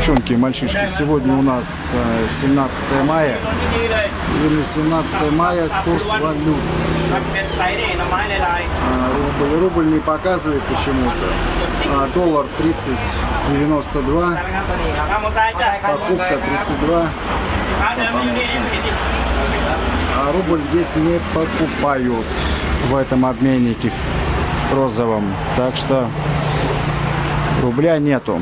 девчонки и мальчишки, сегодня у нас 17 мая. И на 17 мая курс валют. Рубль, рубль не показывает почему-то. А доллар 30,92. Покупка 32. А рубль здесь не покупают в этом обменнике розовом. Так что рубля нету.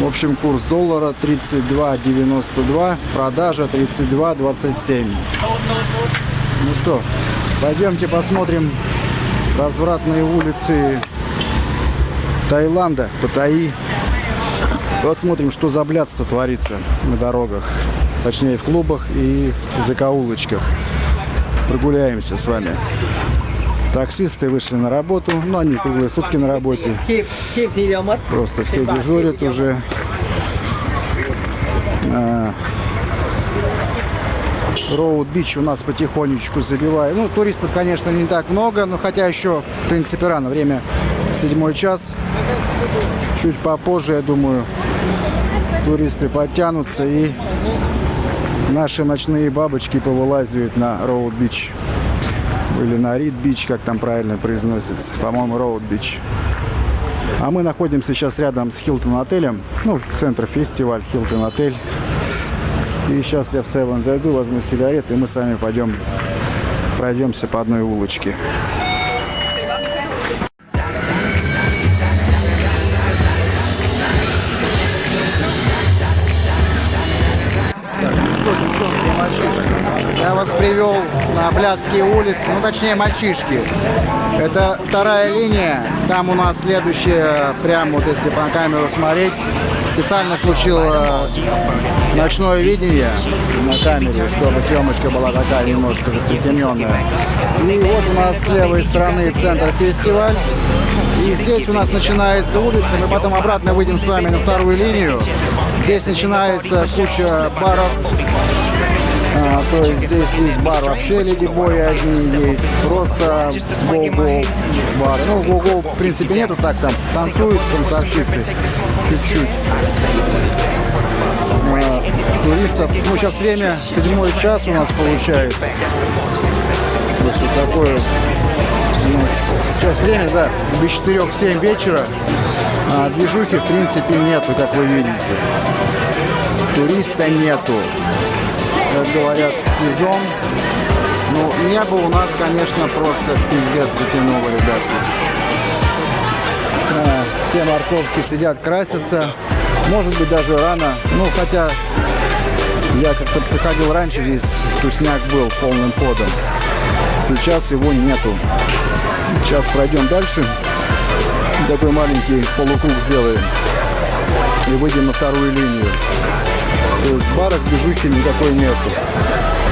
В общем, курс доллара 32.92, продажа 32.27. Ну что, пойдемте посмотрим развратные улицы Таиланда, Паттайи. Посмотрим, что за блядство творится на дорогах. Точнее, в клубах и закоулочках. Прогуляемся с вами. Таксисты вышли на работу, но они круглые сутки на работе. Просто все дежурят уже. Роуд Бич у нас потихонечку забивает. Ну, туристов, конечно, не так много, но хотя еще, в принципе, рано. Время седьмой час. Чуть попозже, я думаю, туристы подтянутся и наши ночные бабочки повылазят на Road Beach или на Reed Beach, как там правильно произносится. По-моему, Road Beach. А мы находимся сейчас рядом с Хилтон отелем. Ну, Central Festival, Hilton отель. И сейчас я в Seven зайду, возьму сигареты, и мы с вами пойдем пройдемся по одной улочке. Я вас привел на Блядские улицы, ну точнее мальчишки. Это вторая линия, там у нас следующая, прямо вот если по камеру смотреть, специально включил э, ночное видение на камере, чтобы съемочка была такая немножко притемненная. И вот у нас с левой стороны центр фестиваль. И здесь у нас начинается улица, мы потом обратно выйдем с вами на вторую линию. Здесь начинается куча баров, а, то есть здесь есть бар вообще Леди Бои одни есть, просто го-го бар. Ну, го-го в принципе нету, так там танцуют танцовщицы чуть-чуть. А, туристов, ну сейчас время, седьмой час у нас получается. Вот что такое у нас сейчас время, да, без четырех семь вечера. А движухи в принципе нету, как вы видите. Туриста нету как говорят, сезон. Ну, небо у нас, конечно, просто пиздец затянуло, ребятки. А, все морковки сидят, красятся. Может быть, даже рано. Ну, хотя я как-то приходил раньше, здесь тусняк был полным ходом. Сейчас его нету. Сейчас пройдем дальше. Такой маленький полукруг сделаем. И выйдем на вторую линию. То есть в барах движухи никакой нету.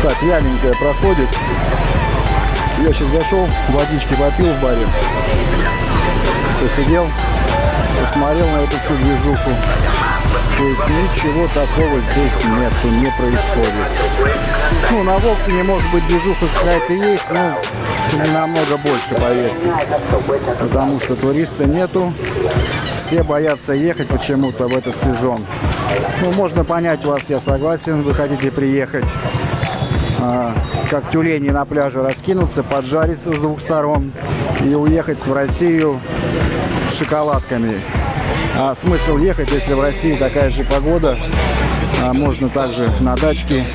Так, вяленькая проходит. Я сейчас зашел, водички попил в баре. Посидел, посмотрел на эту всю движуху. То есть ничего такого здесь нету, не происходит. Ну, на Волкине, может быть, движуха какая-то есть, но не намного больше, поверьте. Потому что туриста нету. Все боятся ехать почему-то в этот сезон. Ну, можно понять вас, я согласен, вы хотите приехать, а, как тюлени на пляже раскинуться, поджариться с двух сторон и уехать в Россию шоколадками. А смысл ехать, если в России такая же погода, а можно также на дачке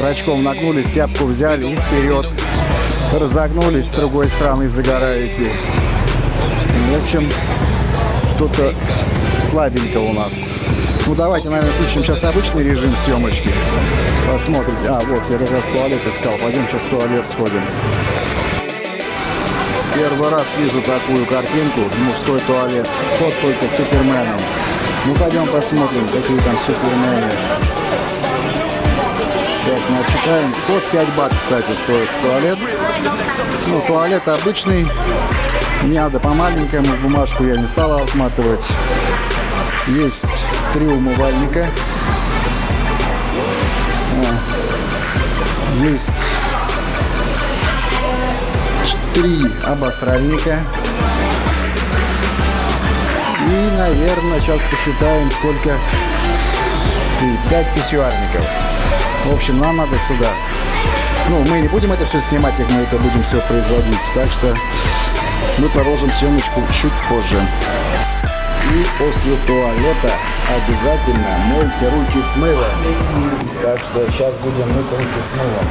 рачком нагнулись, тяпку взяли и вперед. Разогнулись, с другой стороны загораете. В общем, что-то слабенько у нас. Ну давайте, наверное, включим сейчас обычный режим съемочки. Посмотрите. А, вот, я как раз туалет искал. Пойдем сейчас в туалет сходим. Первый раз вижу такую картинку. Мужской туалет. Вход только Суперменом. Ну пойдем посмотрим, какие там Супермены. Сейчас мы отчитаем. Вход 5 бат, кстати, стоит туалет. Ну, туалет обычный. Не надо по маленькому бумажку я не стала отматывать. Есть три умывальника. Есть три обосральника. И наверное, сейчас посчитаем, сколько... 5 писюарников. В общем, нам надо сюда. Ну, мы не будем это все снимать, как мы это будем все производить. Так что мы продолжим съемочку чуть позже. И после туалета обязательно мойте руки с мылом. Так что сейчас будем мыть руки с мылом.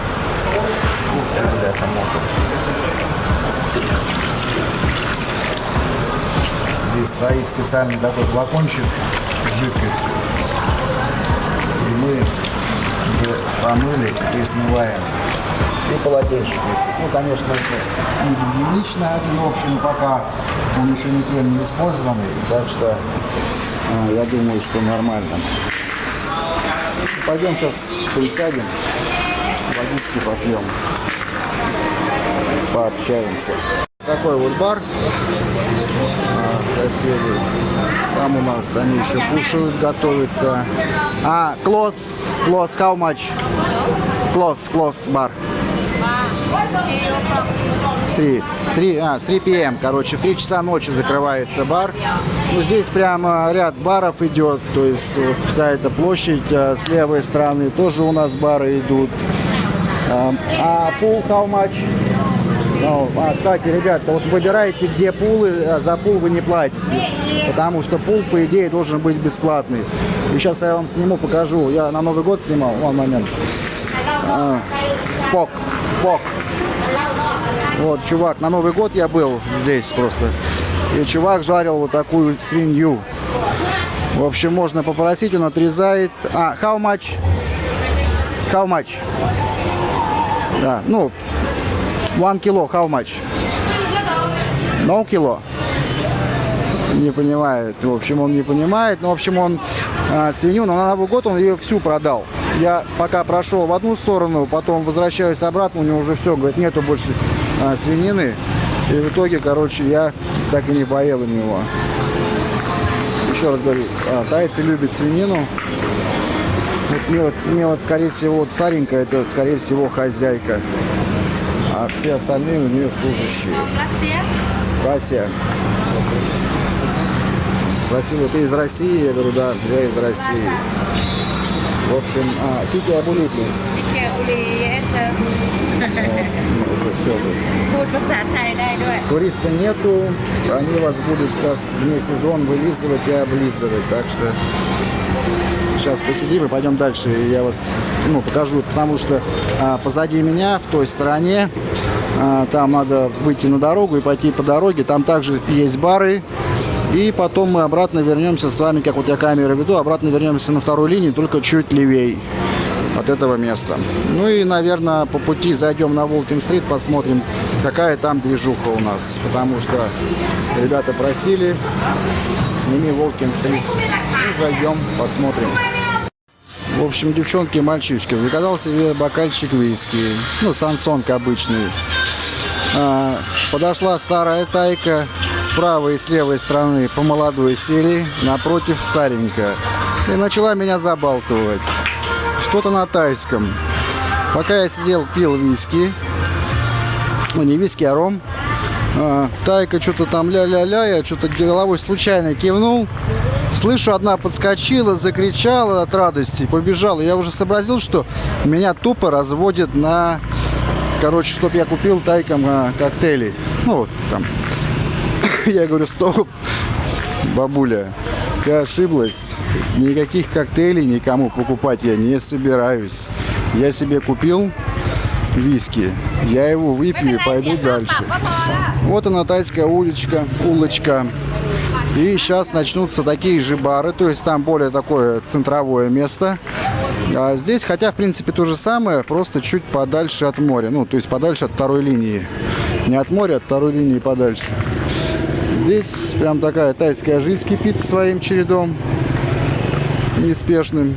Здесь стоит специальный такой флакончик с жидкостью. И мы уже помыли и смываем. И полотенчик есть. Ну, конечно, это не гигиенично, в общем, пока он еще никем не использованный. Так что э, я думаю, что нормально. Пойдем сейчас присядем, водички попьем, пообщаемся. Такой вот бар а, красивый. Там у нас они еще кушают, готовятся. А, close, close, how much? Close, close бар. 3, 3, а, 3 p.m. Короче, в 3 часа ночи закрывается бар. Ну, здесь прямо ряд баров идет, то есть вот вся эта площадь а, с левой стороны тоже у нас бары идут. А, а пул how much? Ну, а, кстати, ребята, вот выбирайте, где пулы, а за пул вы не платите. Потому что пул, по идее, должен быть бесплатный. И сейчас я вам сниму, покажу. Я на Новый год снимал, вон момент. А, пок, пок. Вот, чувак, на Новый год я был здесь просто. И чувак жарил вот такую свинью. В общем, можно попросить, он отрезает. А, how much? How much? Да, ну, one кило, how much? No кило? Не понимает. В общем, он не понимает. Ну, в общем, он а, свинью, но на Новый год он ее всю продал. Я пока прошел в одну сторону, потом возвращаюсь обратно, у него уже все, говорит, нету больше а, свинины. И в итоге, короче, я так и не поел у него. Еще раз говорю, а, тайцы любят свинину. Вот мне, вот, мне вот, скорее всего, вот старенькая, это, вот, скорее всего, хозяйка. А все остальные у нее служащие. Кассия. Спросила, ты из России? Я говорю, да, я из России. В общем, а, Кики Абулики. Кики Абули, это... Уже все. Туриста нету, они вас будут сейчас вне сезон вылизывать и облизывать, так что сейчас посидим и пойдем дальше. Я вас ну, покажу, потому что а, позади меня, в той стороне, а, там надо выйти на дорогу и пойти по дороге. Там также есть бары, и потом мы обратно вернемся с вами, как вот я камеру веду, обратно вернемся на вторую линию, только чуть левей от этого места. Ну и, наверное, по пути зайдем на Волкин-стрит, посмотрим, какая там движуха у нас. Потому что ребята просили, сними Волкин-стрит. Ну, зайдем, посмотрим. В общем, девчонки мальчишки, заказал себе бокальчик виски. Ну, сансонг обычный. А, подошла старая тайка с правой и с левой стороны по молодой сели, напротив старенькая. И начала меня забалтывать. Что-то на тайском. Пока я сидел, пил виски. Ну, не виски, а ром. А, тайка что-то там ля-ля-ля, я что-то головой случайно кивнул. Слышу, одна подскочила, закричала от радости, побежала. Я уже сообразил, что меня тупо разводят на короче, чтобы я купил тайком а, коктейли. Ну, вот там. Я говорю, стоп, бабуля, ты ошиблась. Никаких коктейлей никому покупать я не собираюсь. Я себе купил виски. Я его выпью и пойду дальше. Вот она тайская уличка, улочка. И сейчас начнутся такие же бары, то есть там более такое центровое место. А здесь, хотя, в принципе, то же самое, просто чуть подальше от моря. Ну, то есть подальше от второй линии. Не от моря, а от второй линии подальше. Здесь прям такая тайская жизнь кипит своим чередом. Неспешным.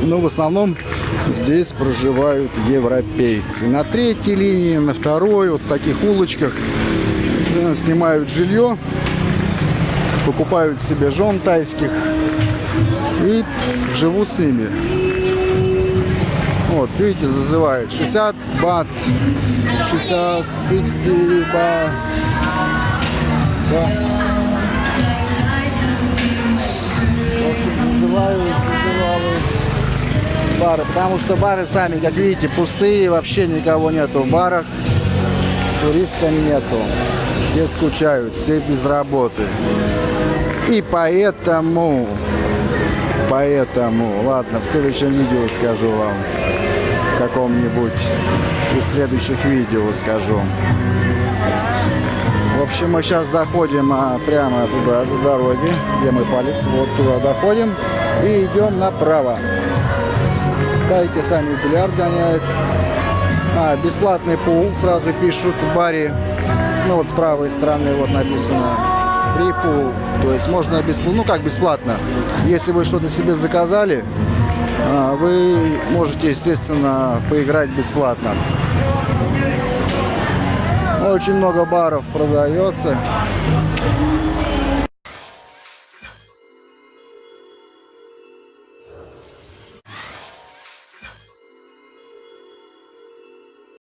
Но в основном здесь проживают европейцы. На третьей линии, на второй, вот в таких улочках э, снимают жилье, покупают себе жен тайских и живут с ними. Вот, видите, зазывает 60 бат, 60, 60 бат. Да. Вызываю, бары, потому что бары сами, как видите, пустые, вообще никого нету в барах, туристов нету, все скучают, все без работы. И поэтому, поэтому, ладно, в следующем видео скажу вам, в каком-нибудь из следующих видео скажу. В общем, мы сейчас доходим а, прямо туда, до дороги, где мой палец, вот туда доходим и идем направо. Дайте сами бильярд гоняют. А, бесплатный пул, сразу пишут в баре. Ну вот с правой стороны вот написано free pool. То есть можно без, ну как бесплатно. Если вы что-то себе заказали, а, вы можете, естественно, поиграть бесплатно. Очень много баров продается.